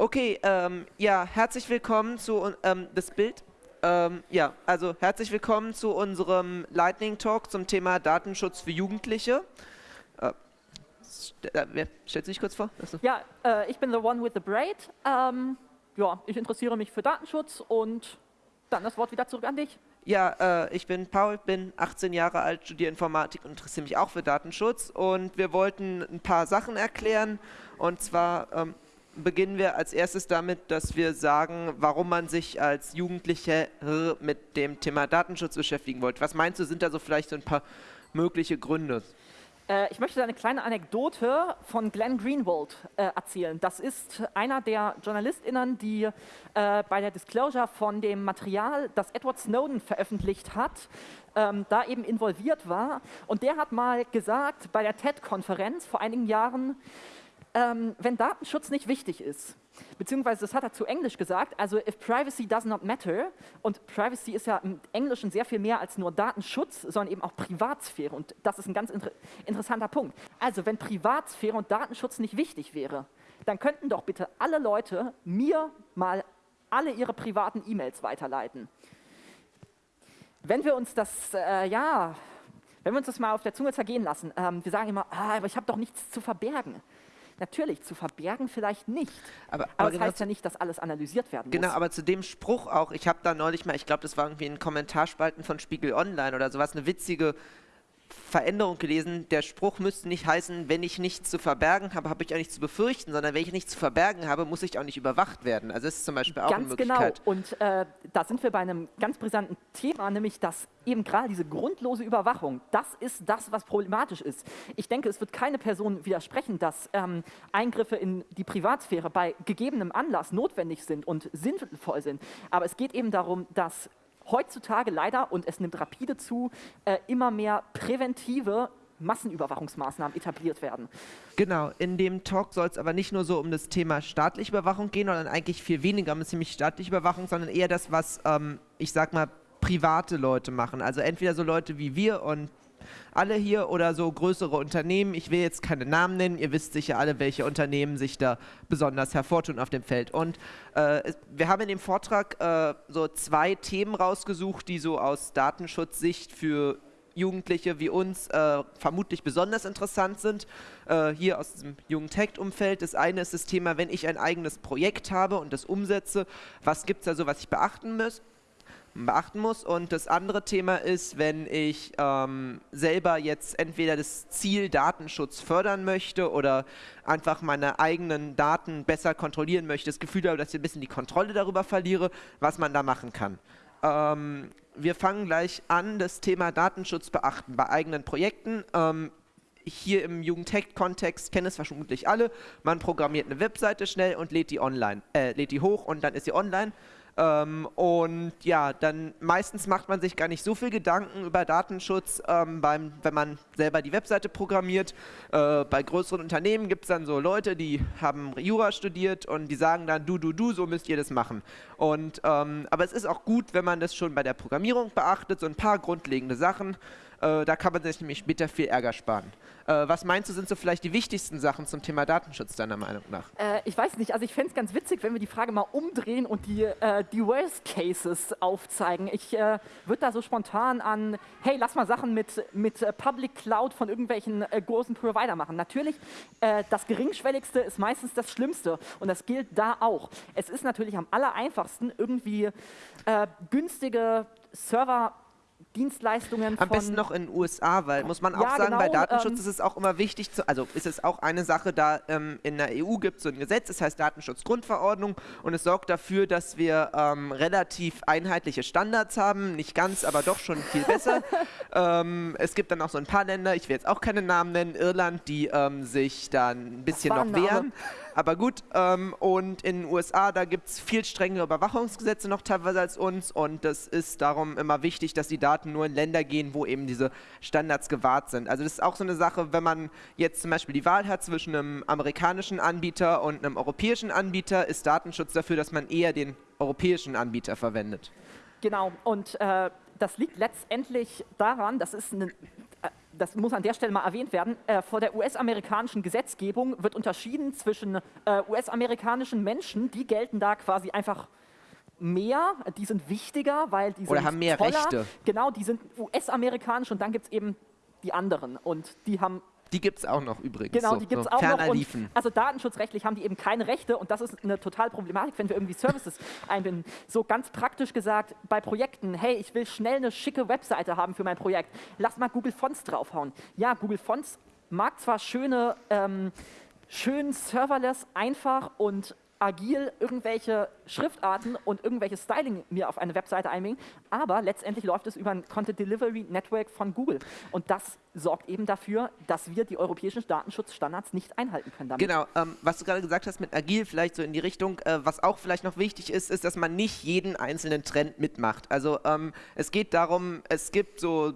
Okay, ähm, ja, herzlich willkommen zu ähm, das Bild. Ähm, ja, also herzlich willkommen zu unserem Lightning Talk zum Thema Datenschutz für Jugendliche. Äh, äh wer stellt sich kurz vor? Achso. Ja, äh, ich bin the one with the braid. Ähm, ja, ich interessiere mich für Datenschutz und dann das Wort wieder zurück an dich. Ja, äh, ich bin Paul, bin 18 Jahre alt, studiere Informatik und interessiere mich auch für Datenschutz. Und wir wollten ein paar Sachen erklären. Und zwar ähm, beginnen wir als erstes damit, dass wir sagen, warum man sich als Jugendliche mit dem Thema Datenschutz beschäftigen wollte. Was meinst du, sind da so vielleicht so ein paar mögliche Gründe? Äh, ich möchte eine kleine Anekdote von Glenn Greenwald äh, erzählen. Das ist einer der JournalistInnen, die äh, bei der Disclosure von dem Material, das Edward Snowden veröffentlicht hat, ähm, da eben involviert war. Und der hat mal gesagt bei der TED-Konferenz vor einigen Jahren, ähm, wenn Datenschutz nicht wichtig ist, beziehungsweise das hat er zu Englisch gesagt, also if privacy does not matter, und Privacy ist ja im Englischen sehr viel mehr als nur Datenschutz, sondern eben auch Privatsphäre und das ist ein ganz inter interessanter Punkt. Also wenn Privatsphäre und Datenschutz nicht wichtig wäre, dann könnten doch bitte alle Leute mir mal alle ihre privaten E-Mails weiterleiten. Wenn wir uns das, äh, ja, wenn wir uns das mal auf der Zunge zergehen lassen, ähm, wir sagen immer, ah, aber ich habe doch nichts zu verbergen. Natürlich, zu verbergen vielleicht nicht. Aber, aber, aber das genau heißt ja nicht, dass alles analysiert werden genau, muss. Genau, aber zu dem Spruch auch, ich habe da neulich mal, ich glaube, das war irgendwie in Kommentarspalten von Spiegel Online oder sowas, eine witzige Veränderung gelesen, der Spruch müsste nicht heißen, wenn ich nichts zu verbergen habe, habe ich auch nichts zu befürchten, sondern wenn ich nichts zu verbergen habe, muss ich auch nicht überwacht werden. Also das ist zum Beispiel auch ganz eine genau. Möglichkeit. Ganz genau. Und äh, da sind wir bei einem ganz brisanten Thema, nämlich dass eben gerade diese grundlose Überwachung, das ist das, was problematisch ist. Ich denke, es wird keine Person widersprechen, dass ähm, Eingriffe in die Privatsphäre bei gegebenem Anlass notwendig sind und sinnvoll sind. Aber es geht eben darum, dass heutzutage leider, und es nimmt rapide zu, äh, immer mehr präventive Massenüberwachungsmaßnahmen etabliert werden. Genau, in dem Talk soll es aber nicht nur so um das Thema staatliche Überwachung gehen, sondern eigentlich viel weniger um ziemlich staatliche Überwachung, sondern eher das, was, ähm, ich sag mal, private Leute machen. Also entweder so Leute wie wir und alle hier oder so größere Unternehmen. Ich will jetzt keine Namen nennen, ihr wisst sicher alle, welche Unternehmen sich da besonders hervortun auf dem Feld. Und äh, wir haben in dem Vortrag äh, so zwei Themen rausgesucht, die so aus Datenschutzsicht für Jugendliche wie uns äh, vermutlich besonders interessant sind, äh, hier aus diesem Jugend-Tech-Umfeld. Das eine ist das Thema, wenn ich ein eigenes Projekt habe und das umsetze, was gibt es da so, was ich beachten muss? Beachten muss. Und das andere Thema ist, wenn ich ähm, selber jetzt entweder das Ziel Datenschutz fördern möchte oder einfach meine eigenen Daten besser kontrollieren möchte, das Gefühl habe, dass ich ein bisschen die Kontrolle darüber verliere, was man da machen kann. Ähm, wir fangen gleich an, das Thema Datenschutz beachten bei eigenen Projekten. Ähm, hier im Jugendtech-Kontext kennen es vermutlich alle. Man programmiert eine Webseite schnell und lädt die online, äh, lädt die hoch und dann ist sie online. Ähm, und ja, dann meistens macht man sich gar nicht so viel Gedanken über Datenschutz, ähm, beim, wenn man selber die Webseite programmiert. Äh, bei größeren Unternehmen gibt es dann so Leute, die haben Jura studiert und die sagen dann, du, du, du, so müsst ihr das machen. Und, ähm, aber es ist auch gut, wenn man das schon bei der Programmierung beachtet, so ein paar grundlegende Sachen. Äh, da kann man sich nämlich später viel Ärger sparen. Äh, was meinst du, sind so vielleicht die wichtigsten Sachen zum Thema Datenschutz deiner Meinung nach? Äh, ich weiß nicht, also ich fände es ganz witzig, wenn wir die Frage mal umdrehen und die, äh, die Worst Cases aufzeigen. Ich äh, würde da so spontan an, hey, lass mal Sachen mit, mit äh, Public Cloud von irgendwelchen großen Provider machen. Natürlich, das Geringschwelligste ist meistens das Schlimmste und das gilt da auch. Es ist natürlich am aller einfachsten, irgendwie günstige Server Dienstleistungen Am besten noch in den USA, weil muss man auch ja, sagen, genau, bei Datenschutz ähm, ist es auch immer wichtig, zu, also ist es auch eine Sache, da ähm, in der EU gibt es so ein Gesetz, das heißt Datenschutzgrundverordnung und es sorgt dafür, dass wir ähm, relativ einheitliche Standards haben, nicht ganz, aber doch schon viel besser. Ähm, es gibt dann auch so ein paar Länder, ich will jetzt auch keine Namen nennen, Irland, die ähm, sich dann ein bisschen noch wehren. Aber gut, ähm, und in den USA, da gibt es viel strengere Überwachungsgesetze noch teilweise als uns und das ist darum immer wichtig, dass die Daten nur in Länder gehen, wo eben diese Standards gewahrt sind. Also das ist auch so eine Sache, wenn man jetzt zum Beispiel die Wahl hat zwischen einem amerikanischen Anbieter und einem europäischen Anbieter, ist Datenschutz dafür, dass man eher den europäischen Anbieter verwendet. Genau, und äh, das liegt letztendlich daran, das ist eine das muss an der Stelle mal erwähnt werden, äh, vor der US-amerikanischen Gesetzgebung wird unterschieden zwischen äh, US-amerikanischen Menschen, die gelten da quasi einfach mehr, die sind wichtiger, weil die Oder sind haben mehr toller. Rechte. Genau, die sind US-amerikanisch und dann gibt es eben die anderen und die haben Die gibt es auch noch übrigens. Genau, so, die gibt es so auch ferner noch. Und liefen. also datenschutzrechtlich haben die eben keine Rechte und das ist eine total Problematik, wenn wir irgendwie Services einbinden. So ganz praktisch gesagt, bei Projekten, hey, ich will schnell eine schicke Webseite haben für mein Projekt, lass mal Google Fonts draufhauen. Ja, Google Fonts mag zwar schöne, ähm, schön serverless, einfach und agil irgendwelche Schriftarten und irgendwelche Styling mir auf eine Webseite einbringen, aber letztendlich läuft es über ein Content Delivery Network von Google. Und das sorgt eben dafür, dass wir die europäischen Datenschutzstandards nicht einhalten können damit. Genau, ähm, was du gerade gesagt hast mit agil, vielleicht so in die Richtung, äh, was auch vielleicht noch wichtig ist, ist, dass man nicht jeden einzelnen Trend mitmacht. Also ähm, es geht darum, es gibt so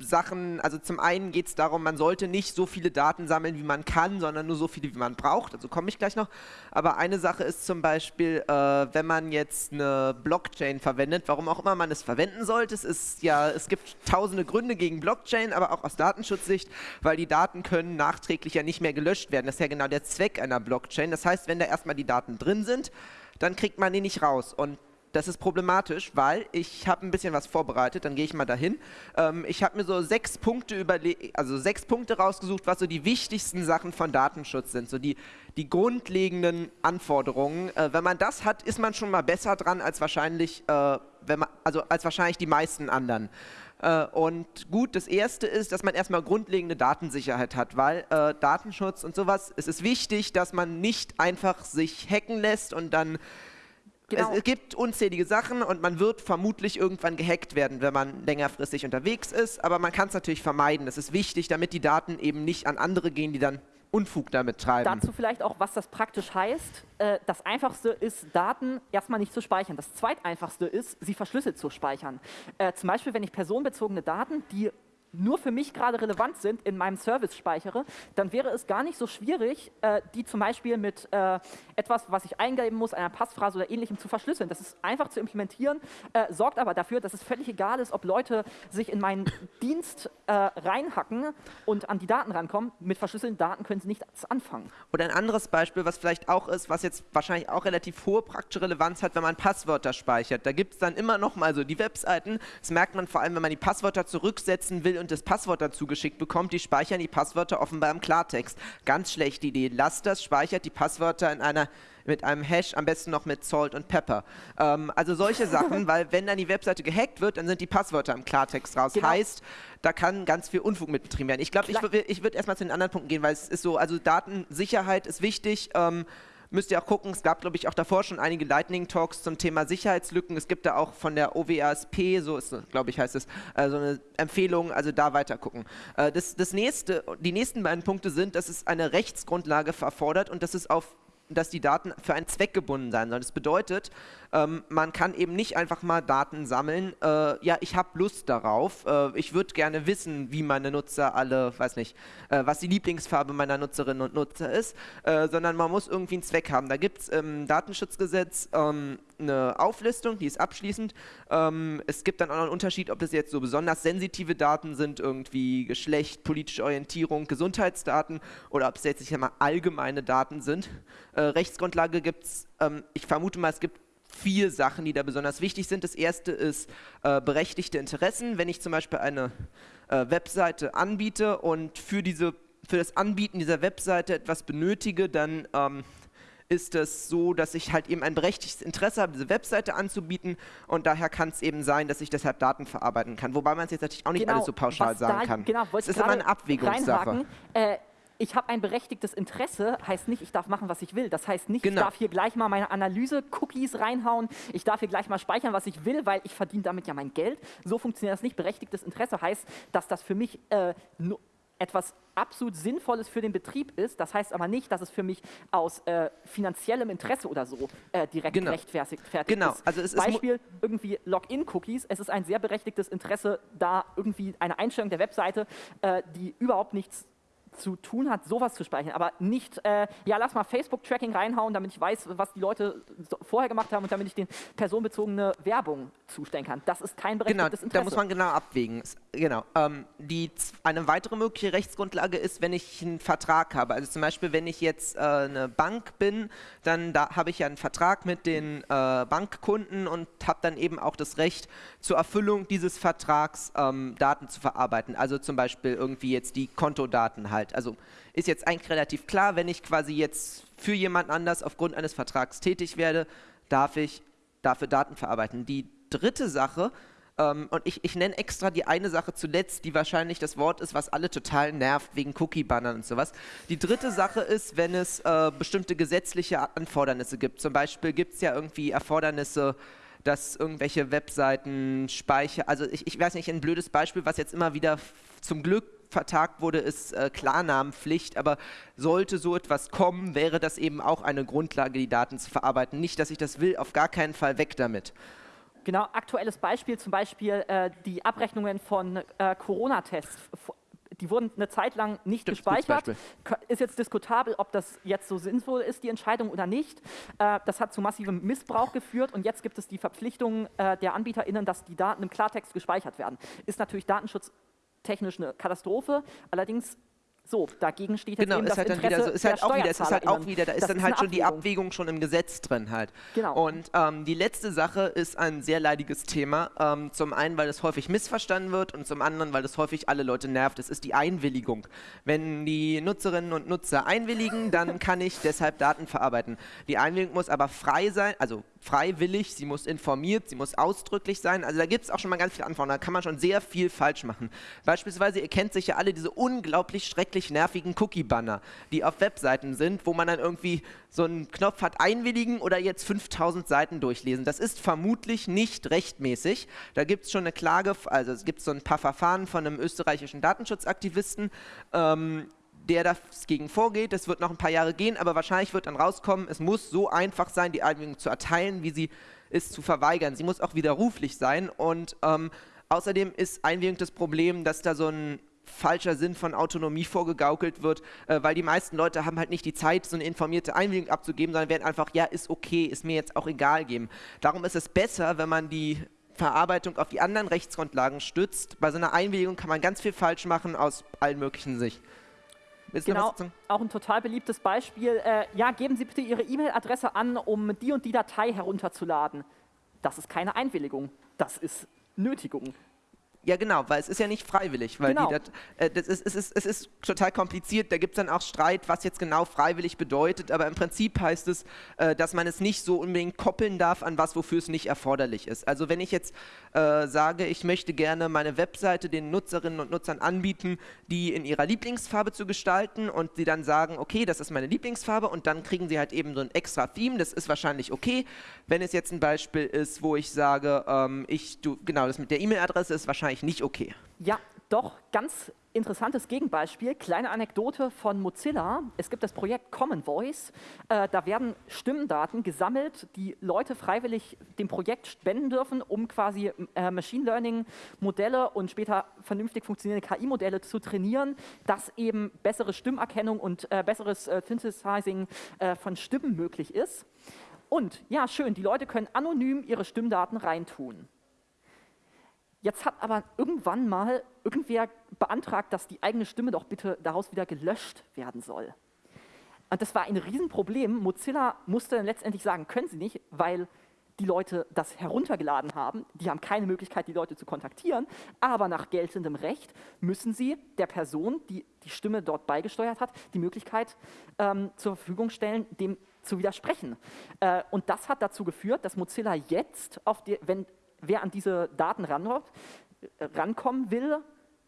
Sachen, also zum einen geht es darum, man sollte nicht so viele Daten sammeln, wie man kann, sondern nur so viele, wie man braucht. Also komme ich gleich noch. Aber eine Sache ist zum Beispiel, äh, wenn man jetzt eine Blockchain verwendet, warum auch immer man es verwenden sollte. Es ist ja, es gibt tausende Gründe gegen Blockchain, aber auch aus Datenschutzsicht, weil die Daten können nachträglich ja nicht mehr gelöscht werden. Das ist ja genau der Zweck einer Blockchain. Das heißt, wenn da erstmal die Daten drin sind, dann kriegt man die nicht raus. Und das ist problematisch, weil ich habe ein bisschen was vorbereitet, dann gehe ich mal dahin. Ähm, ich habe mir so sechs Punkte also sechs Punkte rausgesucht, was so die wichtigsten Sachen von Datenschutz sind, so die, die grundlegenden Anforderungen. Äh, wenn man das hat, ist man schon mal besser dran als wahrscheinlich, äh, wenn man, also als wahrscheinlich die meisten anderen. Äh, und gut, das erste ist, dass man erstmal grundlegende Datensicherheit hat, weil äh, Datenschutz und sowas, es ist wichtig, dass man nicht einfach sich hacken lässt und dann Genau. es, gibt unzählige Sachen und man wird vermutlich irgendwann gehackt werden, wenn man längerfristig unterwegs ist, aber man kann es natürlich vermeiden. Das ist wichtig, damit die Daten eben nicht an andere gehen, die dann Unfug damit treiben. Dazu vielleicht auch, was das praktisch heißt. Äh, Das Einfachste ist, Daten erstmal nicht zu speichern. Das Zweiteinfachste ist, sie verschlüsselt zu speichern. Äh, Zum Beispiel, wenn ich personenbezogene Daten, die nur für mich gerade relevant sind, in meinem Service speichere, dann wäre es gar nicht so schwierig, äh, die zum Beispiel mit äh, etwas, was ich eingeben muss, einer Passphrase oder ähnlichem zu verschlüsseln. Das ist einfach zu implementieren, äh, sorgt aber dafür, dass es völlig egal ist, ob Leute sich in meinen Dienst äh, reinhacken und an die Daten rankommen. Mit verschlüsselten Daten können sie nichts anfangen. Oder ein anderes Beispiel, was vielleicht auch ist, was jetzt wahrscheinlich auch relativ hohe praktische Relevanz hat, wenn man Passwörter speichert. Da gibt es dann immer noch mal so die Webseiten, das merkt man vor allem, wenn man die Passwörter zurücksetzen will und das Passwort dazu geschickt bekommt, die speichern die Passwörter offenbar im Klartext. Ganz schlechte Idee. Lasst das, speichert die Passwörter in einer mit einem Hash, am besten noch mit Salt und Pepper. Ähm, also solche Sachen, weil wenn dann die Webseite gehackt wird, dann sind die Passwörter im Klartext raus. Genau. Heißt, da kann ganz viel Unfug mit betrieben werden. Ich glaube, ich, ich würde erstmal zu den anderen Punkten gehen, weil es ist so, also Datensicherheit ist wichtig. Ähm, müsst ihr auch gucken, es gab, glaube ich, auch davor schon einige Lightning-Talks zum Thema Sicherheitslücken. Es gibt da auch von der OWASP, so ist, glaube ich, heißt es, äh, so eine Empfehlung, also da weiter gucken. Äh, das, das nächste, die nächsten beiden Punkte sind, dass es eine Rechtsgrundlage erfordert und dass es auf dass die Daten für einen Zweck gebunden sein sollen. Das bedeutet, ähm, man kann eben nicht einfach mal Daten sammeln. Äh, ja, ich habe Lust darauf. Äh, ich würde gerne wissen, wie meine Nutzer alle, weiß nicht, äh, was die Lieblingsfarbe meiner Nutzerinnen und Nutzer ist, äh, sondern man muss irgendwie einen Zweck haben. Da gibt es im Datenschutzgesetz ähm, eine Auflistung, die ist abschließend. Ähm, es gibt dann auch noch einen Unterschied, ob das jetzt so besonders sensitive Daten sind, irgendwie Geschlecht, politische Orientierung, Gesundheitsdaten oder ob es jetzt ich sag mal, allgemeine Daten sind. Äh, Rechtsgrundlage gibt es, ähm, ich vermute mal, es gibt vier Sachen, die da besonders wichtig sind. Das erste ist äh, berechtigte Interessen. Wenn ich zum Beispiel eine äh, Webseite anbiete und für, diese, für das Anbieten dieser Webseite etwas benötige, dann ähm, ist es so, dass ich halt eben ein berechtigtes Interesse habe, diese Webseite anzubieten und daher kann es eben sein, dass ich deshalb Daten verarbeiten kann. Wobei man es jetzt natürlich auch nicht alles so pauschal Genau, sagen da, kann. Genau, es ist immer eine Abwägungssache. Äh, ich habe ein berechtigtes Interesse, heißt nicht, ich darf machen, was ich will. Das heißt nicht, Genau. ich darf hier gleich mal meine Analyse-Cookies reinhauen, ich darf hier gleich mal speichern, was ich will, weil ich verdiene damit ja mein Geld. So funktioniert das nicht. Berechtigtes Interesse heißt, dass das für mich äh, etwas absolut Sinnvolles für den Betrieb ist. Das heißt aber nicht, dass es für mich aus äh, finanziellem Interesse oder so äh, direkt Genau. gerechtfertigt fertig Genau, ist. also es ist Beispiel irgendwie Login-Cookies. Es ist ein sehr berechtigtes Interesse, da irgendwie eine Einstellung der Webseite, äh, die überhaupt nichts zu tun hat, sowas zu speichern, aber nicht, äh, ja, lass mal Facebook-Tracking reinhauen, damit ich weiß, was die Leute so vorher gemacht haben und damit ich den personenbezogene Werbung zustellen kann. Das ist kein berechtigtes genau, Interesse. Da muss man genau abwägen. Genau. Ähm, die, eine weitere mögliche Rechtsgrundlage ist, wenn ich einen Vertrag habe. Also zum Beispiel, wenn ich jetzt äh, eine Bank bin, dann da habe ich ja einen Vertrag mit den äh, Bankkunden und habe dann eben auch das Recht, zur Erfüllung dieses Vertrags ähm, Daten zu verarbeiten. Also zum Beispiel irgendwie jetzt die Kontodaten halt. Also ist jetzt eigentlich relativ klar, wenn ich quasi jetzt für jemand anders aufgrund eines Vertrags tätig werde, darf ich dafür Daten verarbeiten. Die dritte Sache, ähm, und ich, ich nenne extra die eine Sache zuletzt, die wahrscheinlich das Wort ist, was alle total nervt, wegen Cookie-Bannern und sowas. Die dritte Sache ist, wenn es äh, bestimmte gesetzliche Anfordernisse gibt. Zum Beispiel gibt es ja irgendwie Erfordernisse, dass irgendwelche Webseiten speichern. Also ich, ich weiß nicht, ein blödes Beispiel, was jetzt immer wieder zum Glück vertagt wurde, ist äh, Klarnamenpflicht, aber sollte so etwas kommen, wäre das eben auch eine Grundlage, die Daten zu verarbeiten. Nicht, dass ich das will, auf gar keinen Fall weg damit. Genau, aktuelles Beispiel, zum Beispiel äh, die Abrechnungen von äh, Corona-Tests. Die wurden eine Zeit lang nicht Stimmt, gespeichert. Ist jetzt diskutabel, ob das jetzt so sinnvoll ist, die Entscheidung oder nicht. Äh, das hat zu massivem Missbrauch geführt und jetzt gibt es die Verpflichtung äh, der AnbieterInnen, dass die Daten im Klartext gespeichert werden. Ist natürlich datenschutztechnisch eine Katastrophe. Allerdings so, dagegen steht jetzt genau, eben das halt Interesse wieder so, ist halt auch wieder, ist halt auch wieder, da ist das dann ist halt schon Abwägung. die Abwägung schon im Gesetz drin halt. Genau. Und ähm, die letzte Sache ist ein sehr leidiges Thema. Ähm, zum einen, weil es häufig missverstanden wird und zum anderen, weil es häufig alle Leute nervt. Es ist die Einwilligung. Wenn die Nutzerinnen und Nutzer einwilligen, dann kann ich deshalb Daten verarbeiten. Die Einwilligung muss aber frei sein, also freiwillig, sie muss informiert, sie muss ausdrücklich sein. Also da gibt es auch schon mal ganz viele Anforderungen. Da kann man schon sehr viel falsch machen. Beispielsweise, ihr kennt sicher alle diese unglaublich schrecklich nervigen Cookie-Banner, die auf Webseiten sind, wo man dann irgendwie so einen Knopf hat, einwilligen oder jetzt 5000 Seiten durchlesen. Das ist vermutlich nicht rechtmäßig. Da gibt es schon eine Klage, also es gibt so ein paar Verfahren von einem österreichischen Datenschutzaktivisten, ähm, der dagegen vorgeht. Das wird noch ein paar Jahre gehen, aber wahrscheinlich wird dann rauskommen, es muss so einfach sein, die Einwilligung zu erteilen, wie sie ist zu verweigern. Sie muss auch widerruflich sein und ähm, außerdem ist Einwilligung das Problem, dass da so ein falscher Sinn von Autonomie vorgegaukelt wird, äh, weil die meisten Leute haben halt nicht die Zeit, so eine informierte Einwilligung abzugeben, sondern werden einfach, ja, ist okay, ist mir jetzt auch egal geben. Darum ist es besser, wenn man die Verarbeitung auf die anderen Rechtsgrundlagen stützt. Bei so einer Einwilligung kann man ganz viel falsch machen aus allen möglichen Sicht. Willst genau, auch ein total beliebtes Beispiel. Äh, ja, geben Sie bitte Ihre E-Mail-Adresse an, um die und die Datei herunterzuladen. Das ist keine Einwilligung, das ist Nötigung. Ja, genau, weil es ist ja nicht freiwillig. Weil Genau. die, dat- äh, das ist, es, ist, es ist total kompliziert. Da gibt es dann auch Streit, was jetzt genau freiwillig bedeutet. Aber im Prinzip heißt es, äh, dass man es nicht so unbedingt koppeln darf an was, wofür es nicht erforderlich ist. Also wenn ich jetzt äh, sage, ich möchte gerne meine Webseite den Nutzerinnen und Nutzern anbieten, die in ihrer Lieblingsfarbe zu gestalten und sie dann sagen, okay, das ist meine Lieblingsfarbe und dann kriegen sie halt eben so ein extra Theme, das ist wahrscheinlich okay. Wenn es jetzt ein Beispiel ist, wo ich sage, ähm, ich, du, genau, das mit der E-Mail-Adresse ist wahrscheinlich nicht okay. Ja, doch, ganz interessantes Gegenbeispiel. Kleine Anekdote von Mozilla. Es gibt das Projekt Common Voice. Äh, da werden Stimmdaten gesammelt, die Leute freiwillig dem Projekt spenden dürfen, um quasi äh, Machine Learning Modelle und später vernünftig funktionierende KI-Modelle zu trainieren, dass eben bessere Stimmerkennung und äh, besseres äh, Synthesizing äh, von Stimmen möglich ist. Und ja, schön, die Leute können anonym ihre Stimmdaten reintun. Jetzt hat aber irgendwann mal irgendwer beantragt, dass die eigene Stimme doch bitte daraus wieder gelöscht werden soll. Und das war ein Riesenproblem. Mozilla musste dann letztendlich sagen, können sie nicht, weil die Leute das heruntergeladen haben. Die haben keine Möglichkeit, die Leute zu kontaktieren. Aber nach geltendem Recht müssen sie der Person, die die Stimme dort beigesteuert hat, die Möglichkeit ähm, zur Verfügung stellen, dem zu widersprechen. Äh, und das hat dazu geführt, dass Mozilla jetzt, die, wenn wer an diese Daten äh, rankommen will,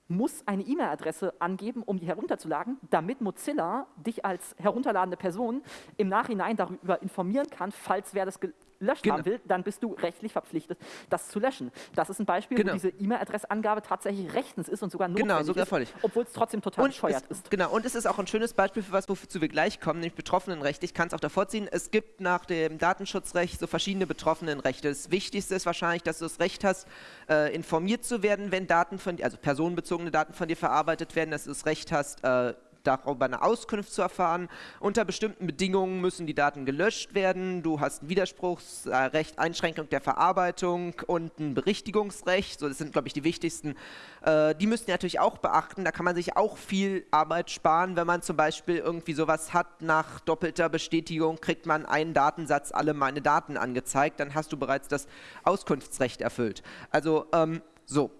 muss eine E-Mail-Adresse angeben, um die herunterzuladen, damit Mozilla dich als herunterladende Person im Nachhinein darüber informieren kann, falls wer das gelöscht Genau. haben will, dann bist du rechtlich verpflichtet, das zu löschen. Das ist ein Beispiel, Genau. wo diese E-Mail-Adressangabe tatsächlich rechtens ist und sogar notwendig Genau, sogar ist, völlig. obwohl es trotzdem total bescheuert es, ist. Genau, und es ist auch ein schönes Beispiel für was, wozu wir gleich kommen, nämlich Betroffenenrecht. Ich kann es auch davor ziehen. Es gibt nach dem Datenschutzrecht so verschiedene Betroffenenrechte. Das Wichtigste ist wahrscheinlich, dass du das Recht hast, äh, informiert zu werden, wenn Daten von also personenbezogene Daten von dir verarbeitet werden, dass du das Recht hast, äh, darüber eine Auskunft zu erfahren. Unter bestimmten Bedingungen müssen die Daten gelöscht werden. Du hast ein Widerspruchsrecht, Einschränkung der Verarbeitung und ein Berichtigungsrecht. So, das sind, glaube ich, die wichtigsten. Äh, die müssen natürlich auch beachten. Da kann man sich auch viel Arbeit sparen, wenn man zum Beispiel irgendwie sowas hat, nach doppelter Bestätigung kriegt man einen Datensatz alle meine Daten angezeigt, dann hast du bereits das Auskunftsrecht erfüllt. Also ähm, so,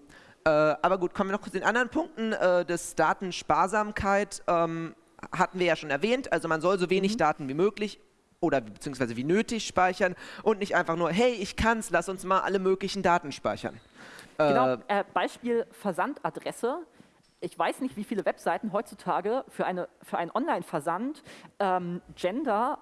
äh, aber gut, kommen wir noch kurz zu den anderen Punkten äh, des Datensparsamkeit. Ähm, hatten wir ja schon erwähnt, also man soll so wenig mhm. Daten wie möglich oder beziehungsweise wie nötig speichern und nicht einfach nur, hey, ich kann's, lass uns mal alle möglichen Daten speichern. Genau, äh, äh Beispiel Versandadresse. Ich weiß nicht, wie viele Webseiten heutzutage für, eine, für einen Online-Versand ähm, Gender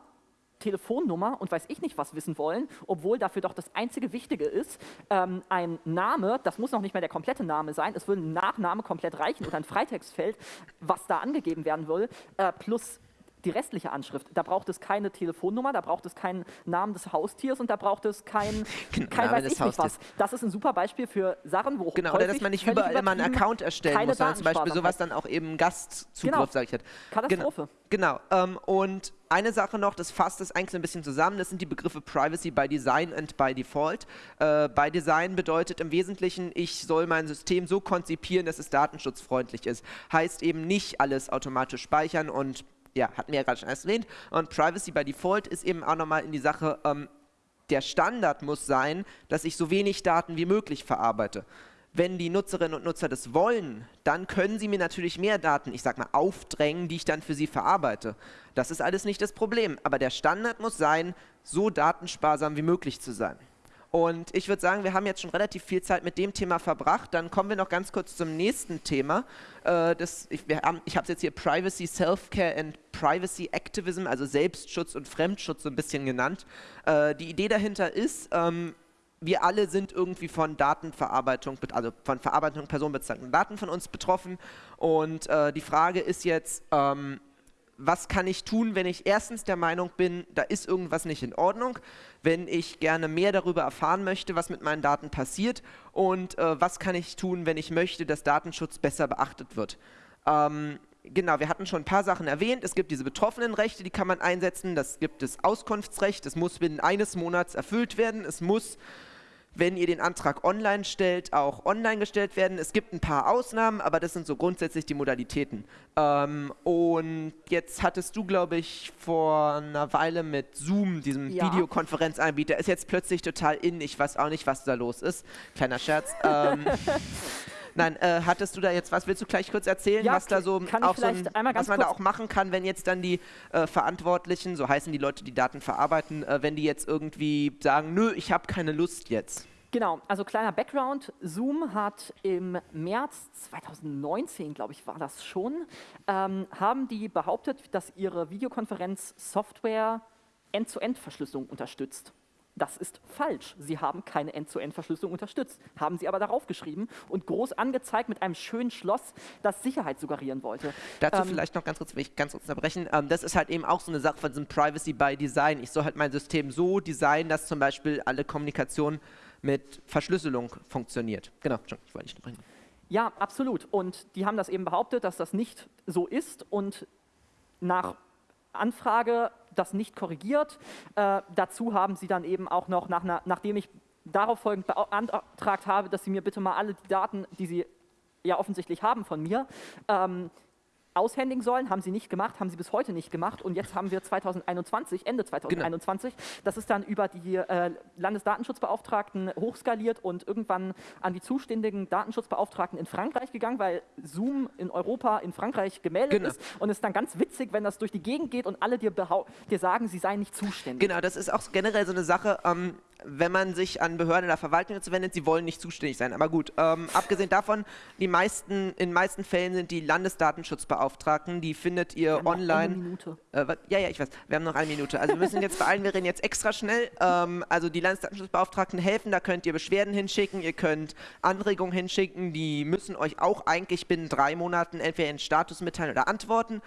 Telefonnummer und weiß ich nicht was wissen wollen, obwohl dafür doch das einzige Wichtige ist, ähm, ein Name, das muss noch nicht mehr der komplette Name sein, es würde ein Nachname komplett reichen oder ein Freitextfeld, was da angegeben werden will, äh, plus die restliche Anschrift. Da braucht es keine Telefonnummer, da braucht es keinen Namen des Haustiers und da braucht es kein, genau, kein weiß ich nicht was. Das ist ein super Beispiel für Sachen, wo Genau, oder dass man nicht überall immer einen Account erstellen muss, sondern zum Beispiel sowas dann auch eben Gastzugriff, genau. sage ich halt. Katastrophe. Genau, genau. Ähm, und eine Sache noch, das fasst es eigentlich so ein bisschen zusammen, das sind die Begriffe Privacy by Design und by Default. Äh, by Design bedeutet im Wesentlichen, ich soll mein System so konzipieren, dass es datenschutzfreundlich ist. Heißt eben nicht alles automatisch speichern und ja, hatten wir ja gerade schon erwähnt. Und Privacy by Default ist eben auch nochmal in die Sache, ähm, der Standard muss sein, dass ich so wenig Daten wie möglich verarbeite. Wenn die Nutzerinnen und Nutzer das wollen, dann können sie mir natürlich mehr Daten, ich sag mal, aufdrängen, die ich dann für sie verarbeite. Das ist alles nicht das Problem. Aber der Standard muss sein, so datensparsam wie möglich zu sein. Und ich würde sagen, wir haben jetzt schon relativ viel Zeit mit dem Thema verbracht. Dann kommen wir noch ganz kurz zum nächsten Thema. Äh, das, ich ich habe es jetzt hier Privacy, Self-Care and Privacy Activism, also Selbstschutz und Fremdschutz so ein bisschen genannt. Äh, die Idee dahinter ist, ähm, wir alle sind irgendwie von Datenverarbeitung, also von Verarbeitung personenbezogener Daten von uns betroffen. Und äh, die Frage ist jetzt, ähm, was kann ich tun, wenn ich erstens der Meinung bin, da ist irgendwas nicht in Ordnung, wenn ich gerne mehr darüber erfahren möchte, was mit meinen Daten passiert und äh, was kann ich tun, wenn ich möchte, dass Datenschutz besser beachtet wird. Ähm, genau, wir hatten schon ein paar Sachen erwähnt. Es gibt diese betroffenen Rechte, die kann man einsetzen. Das gibt das Auskunftsrecht, das muss binnen eines Monats erfüllt werden. Es muss wenn ihr den Antrag online stellt, auch online gestellt werden. Es gibt ein paar Ausnahmen, aber das sind so grundsätzlich die Modalitäten. Ähm, und jetzt hattest du, glaube ich, vor einer Weile mit Zoom, diesem ja. Videokonferenzanbieter, ist jetzt plötzlich total in. Ich weiß auch nicht, was da los ist. Kleiner Scherz. ähm, Nein, äh, hattest du da jetzt was? Willst du gleich kurz erzählen, ja, was da so auch so ein, was man da auch machen kann, wenn jetzt dann die äh, Verantwortlichen, so heißen die Leute, die Daten verarbeiten, äh, wenn die jetzt irgendwie sagen, nö, ich habe keine Lust jetzt? Genau, also kleiner Background. Zoom hat im März 2019, glaube ich, war das schon, ähm, haben die behauptet, dass ihre Videokonferenzsoftware End-zu-End-Verschlüsselung unterstützt. Das ist falsch. Sie haben keine End-zu-End-Verschlüsselung unterstützt, haben sie aber darauf geschrieben und groß angezeigt mit einem schönen Schloss, das Sicherheit suggerieren wollte. Dazu ähm, vielleicht noch ganz kurz, will ich ganz kurz unterbrechen. Ähm, das ist halt eben auch so eine Sache von diesem Privacy by Design. Ich soll halt mein System so designen, dass zum Beispiel alle Kommunikation mit Verschlüsselung funktioniert. Genau, schon, ich wollte nicht bringen. Ja, absolut. Und die haben das eben behauptet, dass das nicht so ist und nach Anfrage das nicht korrigiert. Äh, dazu haben sie dann eben auch noch, nach nachdem ich darauf folgend beantragt habe, dass sie mir bitte mal alle die Daten, die sie ja offensichtlich haben von mir, ähm, aushändigen sollen, haben sie nicht gemacht, haben sie bis heute nicht gemacht und jetzt haben wir 2021, Ende 2021, genau. das ist dann über die äh, Landesdatenschutzbeauftragten hochskaliert und irgendwann an die zuständigen Datenschutzbeauftragten in Frankreich gegangen, weil Zoom in Europa in Frankreich gemeldet genau. ist und es ist dann ganz witzig, wenn das durch die Gegend geht und alle dir, dir sagen, sie seien nicht zuständig. Genau, das ist auch generell so eine Sache, ähm, wenn man sich an Behörden oder Verwaltungen wendet, sie wollen nicht zuständig sein. Aber gut, ähm, abgesehen davon, die meisten, in meisten Fällen sind die Landesdatenschutzbeauftragten, die findet ihr wir online. Noch eine Minute. Äh, ja, ja, ich weiß, wir haben noch eine Minute. Also wir müssen jetzt beeilen, wir reden jetzt extra schnell. Ähm, also die Landesdatenschutzbeauftragten helfen, da könnt ihr Beschwerden hinschicken, ihr könnt Anregungen hinschicken, die müssen euch auch eigentlich binnen drei Monaten entweder in Status mitteilen oder antworten.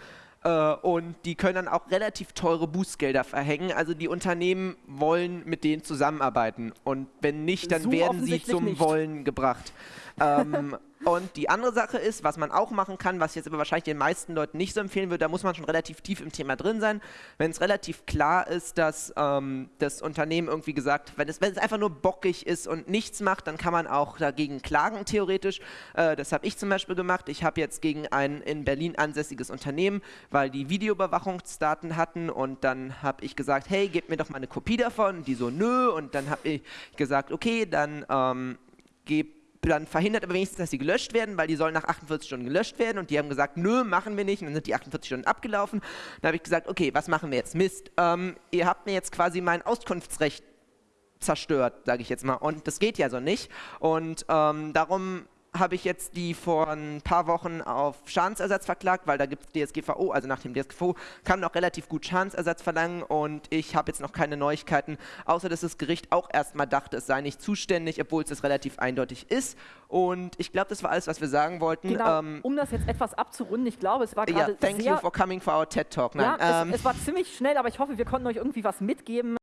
Äh, und die können dann auch relativ teure Bußgelder verhängen. Also die Unternehmen wollen mit denen zusammenarbeiten und wenn nicht, dann so werden sie zum nicht. Wollen gebracht. ähm, Und die andere Sache ist, was man auch machen kann, was jetzt aber wahrscheinlich den meisten Leuten nicht so empfehlen würde, da muss man schon relativ tief im Thema drin sein. Wenn es relativ klar ist, dass ähm, das Unternehmen irgendwie gesagt, wenn es, wenn es einfach nur bockig ist und nichts macht, dann kann man auch dagegen klagen, theoretisch. Äh, das habe ich zum Beispiel gemacht. Ich habe jetzt gegen ein in Berlin ansässiges Unternehmen, weil die Videoüberwachungsdaten hatten und dann habe ich gesagt, hey, gebt mir doch mal eine Kopie davon. Die so, nö. Und dann habe ich gesagt, okay, dann ähm, gebt dann verhindert aber wenigstens, dass sie gelöscht werden, weil die sollen nach 48 Stunden gelöscht werden und die haben gesagt, nö, machen wir nicht und dann sind die 48 Stunden abgelaufen. Dann habe ich gesagt, okay, was machen wir jetzt? Mist, ähm, ihr habt mir jetzt quasi mein Auskunftsrecht zerstört, sage ich jetzt mal und das geht ja so nicht und ähm, darum habe ich jetzt die vor ein paar Wochen auf Schadensersatz verklagt, weil da gibt es DSGVO, also nach dem DSGVO kann man auch relativ gut Schadensersatz verlangen und ich habe jetzt noch keine Neuigkeiten, außer dass das Gericht auch erstmal dachte, es sei nicht zuständig, obwohl es relativ eindeutig ist. Und ich glaube, das war alles, was wir sagen wollten. Genau, ähm, um das jetzt etwas abzurunden, ich glaube, es war gerade ja, thank you for coming for our TED Talk. Nein, ja, ähm, es, es war ziemlich schnell, aber ich hoffe, wir konnten euch irgendwie was mitgeben.